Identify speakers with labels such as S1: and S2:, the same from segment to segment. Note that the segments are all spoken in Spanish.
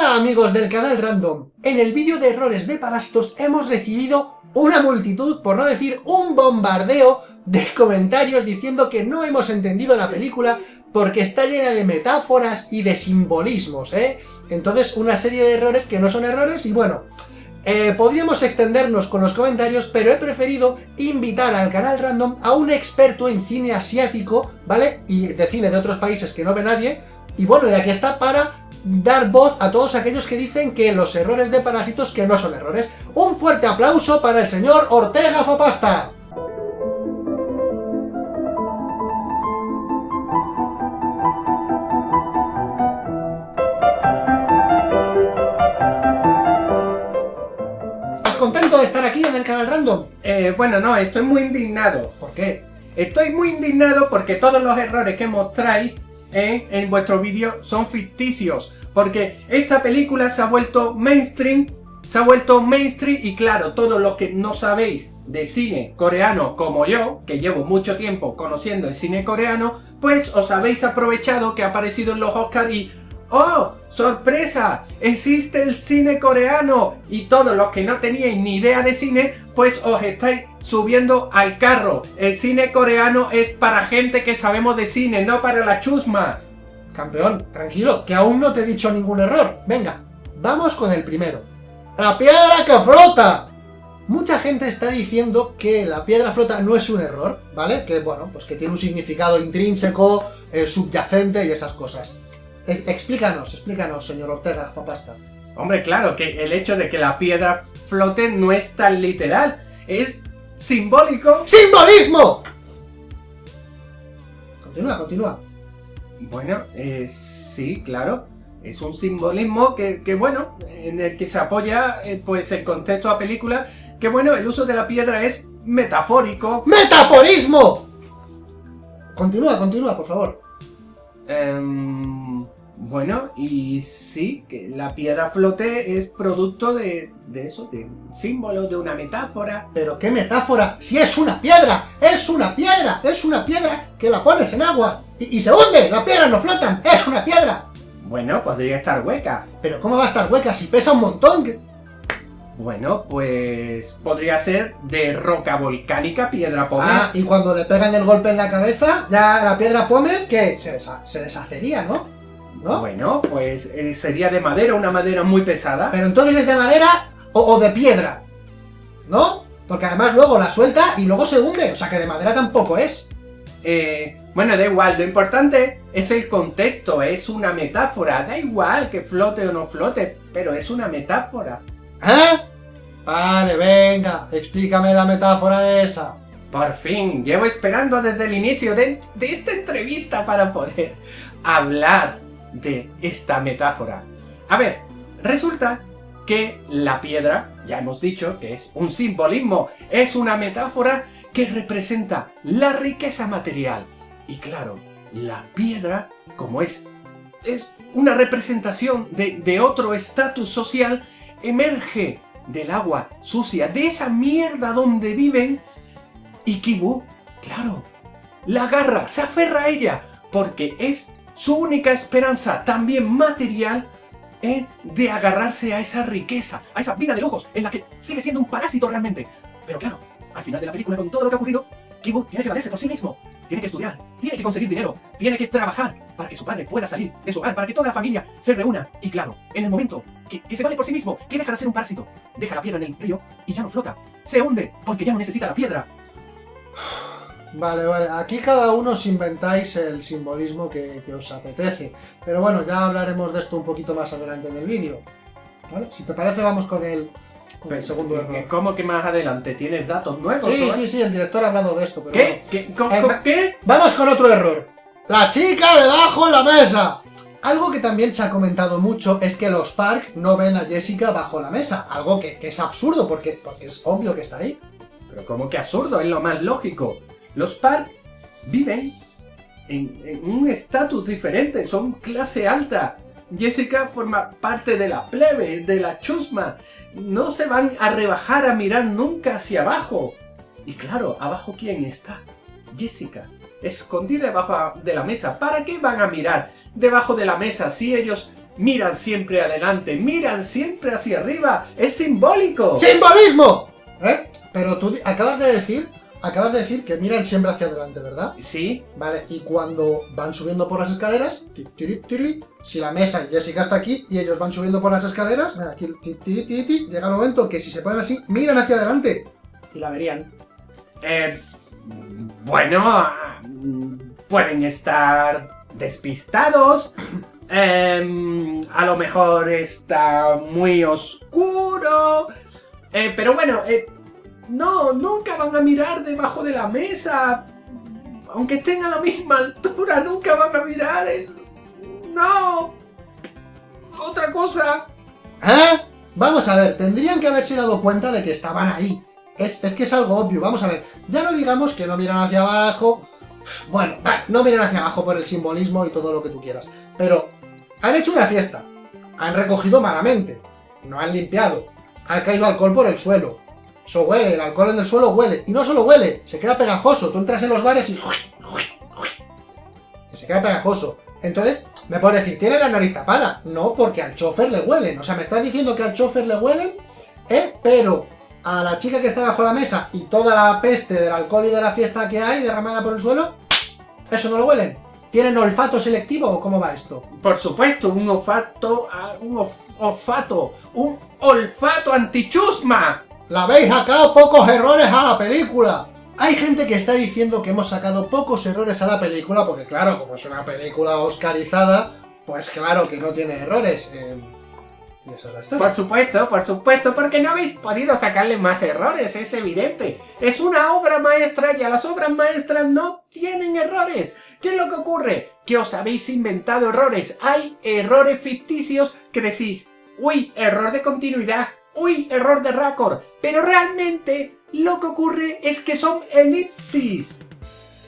S1: Hola amigos del canal Random, en el vídeo de errores de parásitos hemos recibido una multitud, por no decir un bombardeo de comentarios diciendo que no hemos entendido la película porque está llena de metáforas y de simbolismos, ¿eh? Entonces una serie de errores que no son errores y bueno, eh, podríamos extendernos con los comentarios, pero he preferido invitar al canal Random a un experto en cine asiático, ¿vale? Y de cine de otros países que no ve nadie, y bueno, y aquí está para dar voz a todos aquellos que dicen que los errores de Parásitos que no son errores. Un fuerte aplauso para el señor Ortega Fapasta. ¿Estás contento de estar aquí en el canal Random?
S2: Eh, bueno, no, estoy muy indignado.
S1: ¿Por qué?
S2: Estoy muy indignado porque todos los errores que mostráis en, en vuestro vídeo son ficticios. Porque esta película se ha vuelto mainstream, se ha vuelto mainstream y claro, todos los que no sabéis de cine coreano como yo, que llevo mucho tiempo conociendo el cine coreano, pues os habéis aprovechado que ha aparecido en los Oscars y ¡Oh! ¡Sorpresa! Existe el cine coreano y todos los que no teníais ni idea de cine, pues os estáis subiendo al carro. El cine coreano es para gente que sabemos de cine, no para la chusma.
S1: Campeón, tranquilo, que aún no te he dicho ningún error. Venga, vamos con el primero. ¡La piedra que flota! Mucha gente está diciendo que la piedra flota no es un error, ¿vale? Que, bueno, pues que tiene un significado intrínseco, eh, subyacente y esas cosas. E- explícanos, explícanos, señor Ortega, papasta.
S2: Hombre, claro, que el hecho de que la piedra flote no es tan literal. Es simbólico.
S1: ¡Simbolismo! Continúa, continúa.
S2: Bueno, eh, sí, claro. Es un simbolismo que, que, bueno, en el que se apoya eh, pues el contexto de la película. Que bueno, el uso de la piedra es metafórico.
S1: ¡Metaforismo! Continúa, continúa, por favor.
S2: Em, bueno, y sí, que la piedra flote es producto de, de eso, de un símbolo, de una metáfora.
S1: Pero qué metáfora, si es una piedra, es una piedra, es una piedra que la pones en agua y, y se hunde, las piedras no flotan, es una piedra.
S2: Bueno, podría estar hueca.
S1: Pero ¿cómo va a estar hueca si pesa un montón? ¿Qué-
S2: Bueno, pues podría ser de roca volcánica, piedra pómez.
S1: Ah, y cuando le pegan el golpe en la cabeza, ya la piedra pómez, que se, desha- se deshacería, ¿no? ¿No?
S2: Bueno, pues eh, sería de madera, una madera muy pesada.
S1: Pero entonces es de madera o, o de piedra, ¿no? Porque además luego la suelta y luego se hunde, o sea que de madera tampoco es.
S2: Eh, bueno, da igual, lo importante es el contexto, es una metáfora. Da igual que flote o no flote, pero es una metáfora.
S1: ¿Eh? Vale, venga, explícame la metáfora esa.
S2: Por fin, llevo esperando desde el inicio de, de esta entrevista para poder hablar de esta metáfora. A ver, resulta que la piedra, ya hemos dicho que es un simbolismo, es una metáfora que representa la riqueza material. Y claro, la piedra, como es, es una representación de, de otro estatus social, emerge del agua sucia, de esa mierda donde viven, y Kibu, claro, la agarra, se aferra a ella, porque es su única esperanza, también material, eh, de agarrarse a esa riqueza, a esa vida de lujos, en la que sigue siendo un parásito realmente. Pero claro, al final de la película, con todo lo que ha ocurrido, Kibu tiene que valerse por sí mismo, tiene que estudiar, tiene que conseguir dinero, tiene que trabajar para que su padre pueda salir de su hogar, para que toda la familia se reúna. Y claro, en el momento que, que se vale por sí mismo, que deja de ser un parásito, deja la piedra en el río y ya no flota, se hunde porque ya no necesita la piedra.
S1: Vale, vale, aquí cada uno os inventáis el simbolismo que, que os apetece. Pero bueno, ya hablaremos de esto un poquito más adelante en el vídeo. ¿Vale? Si te parece, vamos con el, con el segundo error.
S2: ¿Cómo que más adelante? ¿Tienes datos nuevos?
S1: Sí, sí, sí, el director ha hablado de esto. Pero
S2: ¿Qué? ¿Qué? ¿Cómo-
S1: Eh,
S2: cómo-
S1: va-
S2: ¿Qué?
S1: Vamos con otro error. La chica debajo en la mesa. Algo que también se ha comentado mucho es que los Park no ven a Jessica bajo la mesa. Algo que, que es absurdo porque, porque es obvio que está ahí.
S2: Pero como que absurdo, es lo más lógico. Los Park viven en, un estatus diferente, son clase alta. Jessica forma parte de la plebe, de la chusma. No se van a rebajar a mirar nunca hacia abajo. Y claro, abajo ¿quién está? Jessica, escondida debajo de la mesa. ¿Para qué van a mirar debajo de la mesa si ellos miran siempre adelante, miran siempre hacia arriba. Es simbólico.
S1: ¡Simbolismo! ¿Eh? Pero tú acabas de decir, acabas de decir que miran siempre hacia adelante, ¿verdad?
S2: Sí,
S1: Vale, y cuando van subiendo por las escaleras, ti, tiri, tiri, si la mesa y Jessica está aquí y ellos van subiendo por las escaleras, mira, aquí, llega el momento que si se ponen así, miran hacia adelante. Y la verían.
S2: Eh, bueno, pueden estar despistados. em, a lo mejor está muy oscuro. eh, pero bueno, eh, no, nunca van a mirar debajo de la mesa. Aunque estén a la misma altura, nunca van a mirar. no. Otra cosa.
S1: ¿Eh? Vamos a ver, tendrían que haberse dado cuenta de que estaban ahí. Es, es que es algo obvio, vamos a ver. Ya no digamos que no miran hacia abajo. Bueno, no miran hacia abajo por el simbolismo y todo lo que tú quieras. Pero han hecho una fiesta. Han recogido malamente. No han limpiado. Ha caído alcohol por el suelo. Eso huele, el alcohol en el suelo huele. Y no solo huele, se queda pegajoso. Tú entras en los bares y... y se queda pegajoso. Entonces, me puedes decir, tiene la nariz tapada. No, porque al chofer le huelen. O sea, me estás diciendo que al chofer le huelen, ¿eh? Pero a la chica que está bajo la mesa y toda la peste del alcohol y de la fiesta que hay derramada por el suelo, eso no lo huelen. ¿Tienen olfato selectivo o cómo va esto?
S2: Por supuesto, un olfato, ah, un olfato, un olfato antichusma.
S1: ¡La habéis sacado pocos errores a la película! Hay gente que está diciendo que hemos sacado pocos errores a la película, porque claro, como es una película oscarizada, pues claro que no tiene errores. eh, y esa es la historia.
S2: Por supuesto, por supuesto, porque no habéis podido sacarle más errores, es evidente. Es una obra maestra y a las obras maestras no tienen errores. ¿Qué es lo que ocurre? Que os habéis inventado errores. Hay errores ficticios que decís, uy, error de continuidad, uy, error de récord. Pero realmente lo que ocurre es que son elipsis.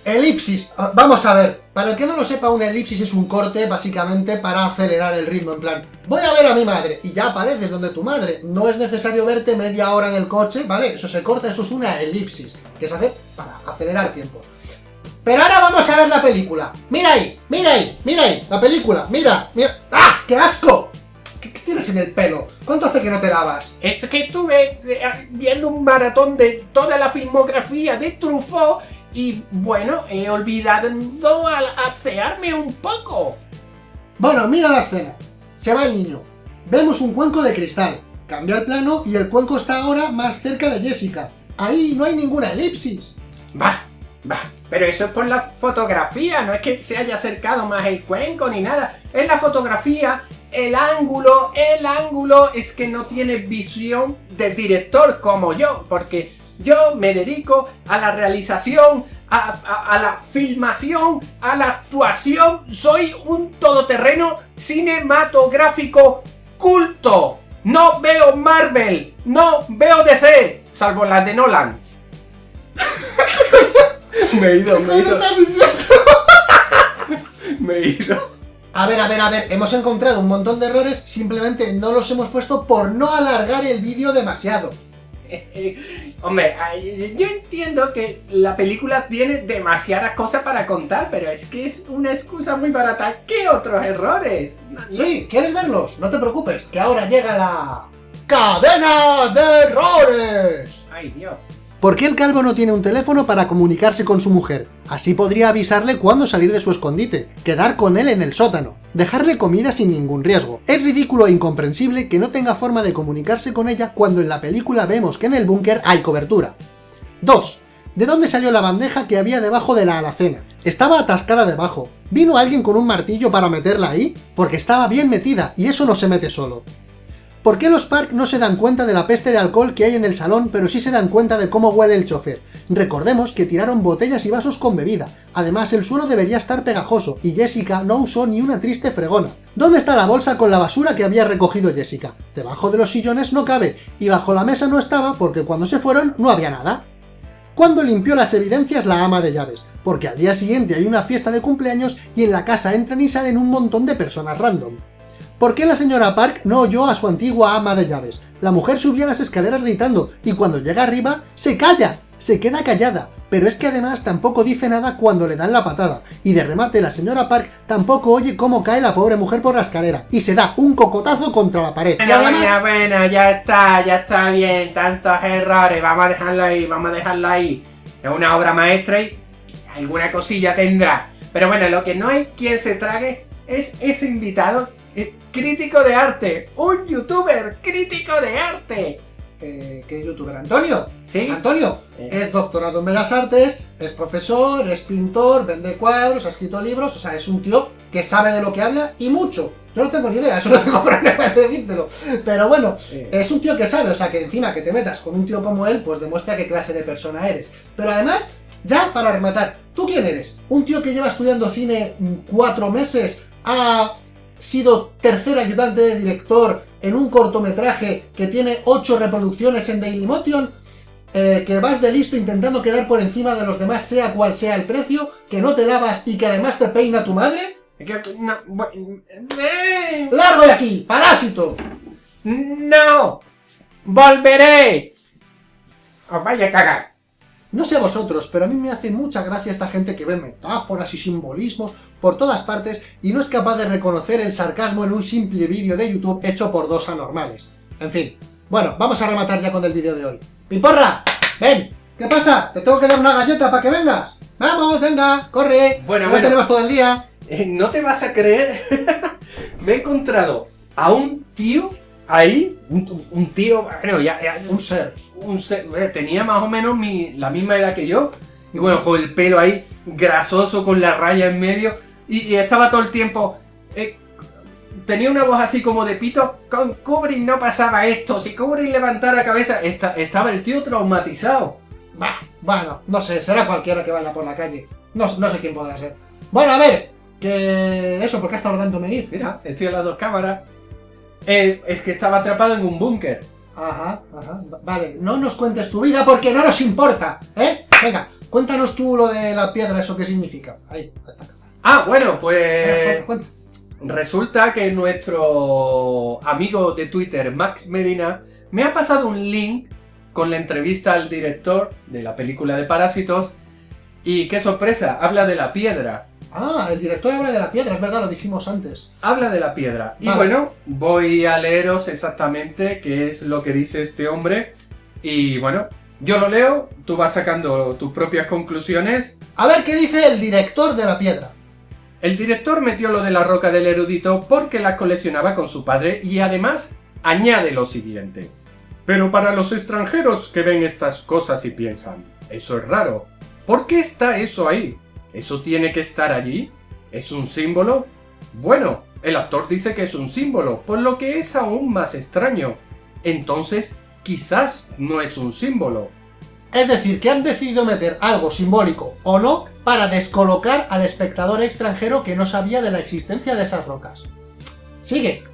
S1: Elipsis. Ah, Vamos a ver. Para el que no lo sepa, una elipsis es un corte, básicamente, para acelerar el ritmo. En plan, voy a ver a mi madre. Y ya apareces donde tu madre. No es necesario verte media hora en el coche, ¿vale? Eso se corta, eso es una elipsis. Que se hace para acelerar tiempos. Pero ahora vamos a ver la película. Mira ahí, mira ahí, mira ahí. La película, mira, mira. ¡Ah! ¡Qué asco! ¿Qué, qué tienes en el pelo? ¿Cuánto hace que no te lavas?
S2: Es que estuve eh, viendo un maratón de toda la filmografía de Truffaut y bueno, he olvidado al asearme un poco.
S1: Bueno, mira la escena. Se va el niño. Vemos un cuenco de cristal. Cambia el plano y el cuenco está ahora más cerca de Jessica. Ahí no hay ninguna elipsis.
S2: Va, va, pero eso es por la fotografía, no es que se haya acercado más el cuenco ni nada. Es la fotografía, el ángulo, el ángulo es que no tiene visión de director como yo, porque yo me dedico a la realización, a, a- a la filmación, a la actuación. Soy un todoterreno cinematográfico culto. No veo Marvel, no veo DC, salvo las de Nolan. me he ido, me he ido, me he ido.
S1: A ver, a ver, a ver, hemos encontrado un montón de errores, simplemente no los hemos puesto por no alargar el vídeo demasiado.
S2: Hombre, yo entiendo que la película tiene demasiadas cosas para contar, pero es que es una excusa muy barata. ¿Qué otros errores?
S1: Sí, ¿quieres verlos? No te preocupes, que ahora llega la... ¡Cadena de errores!
S2: Ay, Dios.
S1: ¿Por qué el calvo no tiene un teléfono para comunicarse con su mujer? Así podría avisarle cuándo salir de su escondite, quedar con él en el sótano, dejarle comida sin ningún riesgo. Es ridículo e incomprensible que no tenga forma de comunicarse con ella cuando en la película vemos que en el búnker hay cobertura. 2. ¿De dónde salió la bandeja que había debajo de la alacena? Estaba atascada debajo. ¿Vino alguien con un martillo para meterla ahí? Porque estaba bien metida, y eso no se mete solo. ¿Por qué los Park no se dan cuenta de la peste de alcohol que hay en el salón, pero sí se dan cuenta de cómo huele el chofer? Recordemos que tiraron botellas y vasos con bebida. Además, el suelo debería estar pegajoso, y Jessica no usó ni una triste fregona. ¿Dónde está la bolsa con la basura que había recogido Jessica? Debajo de los sillones no cabe, y bajo la mesa no estaba porque cuando se fueron no había nada. ¿Cuándo limpió las evidencias la ama de llaves? Porque al día siguiente hay una fiesta de cumpleaños y en la casa entran y salen un montón de personas random. ¿Por qué la señora Park no oyó a su antigua ama de llaves? La mujer subía las escaleras gritando y cuando llega arriba se calla, se queda callada. pero es que además tampoco dice nada cuando le dan la patada. Y de remate la señora Park tampoco oye cómo cae la pobre mujer por la escalera, y se da un cocotazo contra la pared.
S2: Bueno, bueno, bueno, ya está, ya está bien, tantos errores, vamos a dejarlo ahí, vamos a dejarlo ahí. Es una obra maestra y alguna cosilla tendrá. Pero bueno, lo que no hay quien se trague es ese invitado eh, crítico de arte, un youtuber crítico de arte.
S1: Eh, ¿Qué youtuber? ¿Antonio?
S2: ¿Sí?
S1: Antonio
S2: Eh.
S1: es doctorado en Bellas Artes, es profesor, es pintor, vende cuadros, ha escrito libros, o sea, es un tío que sabe de lo que habla y mucho. Yo no tengo ni idea, eso no tengo problema en decírtelo. Pero bueno,
S2: Sí.
S1: es un tío que sabe, o sea, que encima que te metas con un tío como él, pues demuestra qué clase de persona eres. Pero además, ya para rematar, ¿tú quién eres? ¿Un tío que lleva estudiando cine mm, cuatro meses? ¿Ha sido tercer ayudante de director en un cortometraje que tiene ocho reproducciones en Dailymotion? Eh, que vas de listo intentando quedar por encima de los demás sea cual sea el precio, que no te lavas y que además te peina tu madre?
S2: No, eh,
S1: ¡Largo de aquí! ¡Parásito!
S2: ¡No! ¡Volveré! ¡Os vaya a cagar!
S1: No sé a vosotros, pero a mí me hace mucha gracia esta gente que ve metáforas y simbolismos por todas partes y no es capaz de reconocer el sarcasmo en un simple vídeo de YouTube hecho por dos anormales. En fin, bueno, vamos a rematar ya con el vídeo de hoy. ¡Pimporra! ¡Ven! ¿Qué pasa? ¿Te tengo que dar una galleta para que vengas? ¡Vamos, venga! ¡Corre!
S2: Bueno, bueno.
S1: no tenemos todo el día!
S2: Eh, no te vas a creer, me he encontrado a un tío ahí, un, un tío, bueno, ya, ya-
S1: Un ser.
S2: un eh, tenía más o menos mi, la misma edad que yo, y bueno, con el pelo ahí grasoso, con la raya en medio, y, y estaba todo el tiempo, eh, tenía una voz así como de pito, con Kubrick no pasaba esto, si Kubrick levantara la cabeza, esta- estaba el tío traumatizado.
S1: Bah, bueno, no sé, será cualquiera que vaya por la calle. No, no sé quién podrá ser. Bueno, a ver, que eso, porque ha estado tardando en venir.
S2: Mira, estoy en las dos cámaras. Eh, es que estaba atrapado en un búnker.
S1: Ajá, ajá. va- Vale, no nos cuentes tu vida porque no nos importa, ¿eh? Venga, cuéntanos tú lo de la piedra, eso qué significa. Ahí, está.
S2: Ah, bueno,
S1: Venga,
S2: pues
S1: cuenta, cuenta.
S2: resulta que nuestro amigo de Twitter, Max Medina, me ha pasado un link con la entrevista al director de la película de Parásitos y qué sorpresa, habla de la piedra.
S1: Ah, el director habla de la piedra, es verdad, lo dijimos antes.
S2: Habla de la piedra. Y bueno, voy a leeros exactamente qué es lo que dice este hombre. Y bueno, yo lo leo, tú vas sacando tus propias conclusiones
S1: A ver qué dice el director de la piedra.
S2: El director metió lo de la roca del erudito porque la coleccionaba con su padre y además añade lo siguiente. Pero para los extranjeros que ven estas cosas y piensan, eso es raro, ¿por qué está eso ahí? ¿Eso tiene que estar allí? ¿Es un símbolo? Bueno, el actor dice que es un símbolo, por lo que es aún más extraño. Entonces, quizás no es un símbolo.
S1: Es decir, que han decidido meter algo simbólico o no para descolocar al espectador extranjero que no sabía de la existencia de esas rocas. Sigue.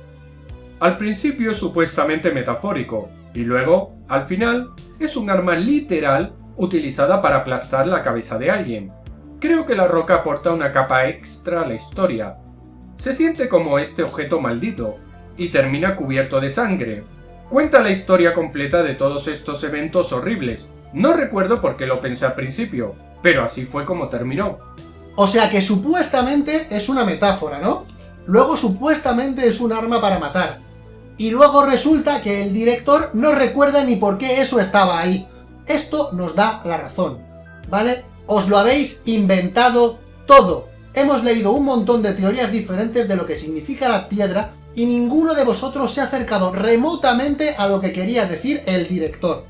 S2: Al principio es supuestamente metafórico, y luego, al final, es un arma literal utilizada para aplastar la cabeza de alguien. Creo que la roca aporta una capa extra a la historia. Se siente como este objeto maldito, y termina cubierto de sangre. Cuenta la historia completa de todos estos eventos horribles. No recuerdo por qué lo pensé al principio, pero así fue como terminó.
S1: O sea que supuestamente es una metáfora, ¿no? Luego supuestamente es un arma para matar. Y luego resulta que el director no recuerda ni por qué eso estaba ahí. Esto nos da la razón, ¿vale? Os lo habéis inventado todo. Hemos leído un montón de teorías diferentes de lo que significa la piedra y ninguno de vosotros se ha acercado remotamente a lo que quería decir el director.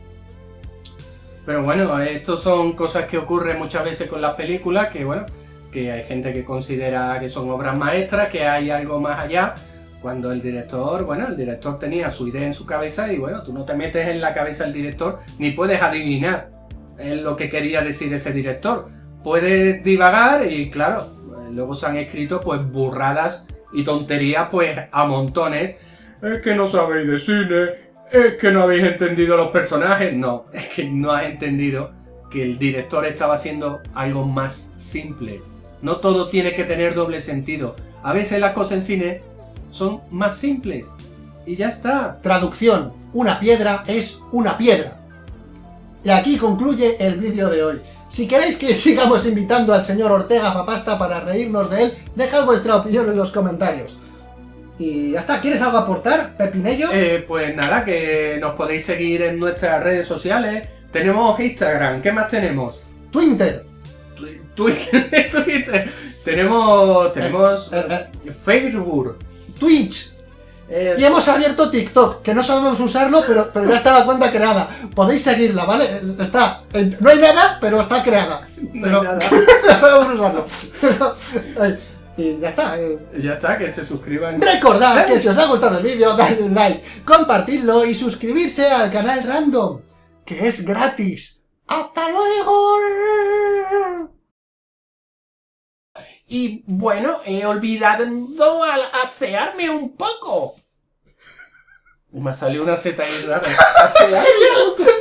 S2: Pero bueno, esto son cosas que ocurren muchas veces con las películas, que bueno, que hay gente que considera que son obras maestras, que hay algo más allá, cuando el director, bueno, el director tenía su idea en su cabeza y bueno, tú no te metes en la cabeza del director ni puedes adivinar eh, lo que quería decir ese director. Puedes divagar y claro, eh, luego se han escrito pues burradas y tonterías pues a montones. Es que no sabéis de cine, es que no habéis entendido los personajes. No, es que no has entendido que el director estaba haciendo algo más simple. No todo tiene que tener doble sentido. A veces las cosas en cine son más simples. Y ya está.
S1: Traducción, una piedra es una piedra. Y aquí concluye el vídeo de hoy. Si queréis que sigamos invitando al señor Ortega Papasta para reírnos de él, dejad vuestra opinión en los comentarios. Y ya está, ¿quieres algo aportar, Pepinello?
S2: Eh, pues nada, que nos podéis seguir en nuestras redes sociales. Tenemos Instagram, ¿qué más tenemos?
S1: Twitter.
S2: Twi- Twitter, Twitter. Tenemos, tenemos
S1: Eh,
S2: Facebook.
S1: Twitch.
S2: Eh,
S1: Y hemos abierto TikTok, que no sabemos usarlo, pero, pero ya está la cuenta creada. Podéis seguirla, ¿vale? Está. no hay nada, pero está creada.
S2: no hay nada.
S1: no sabemos usarlo. Pero, eh, y ya está. eh.
S2: Ya está, que se suscriban.
S1: Recordad que si os ha gustado el vídeo, dadle un like, compartidlo y suscribirse al canal Random, que es gratis. ¡Hasta luego!
S2: Y bueno, he olvidado asearme un poco. Me salió una Z ahí rara. Asearme un poco.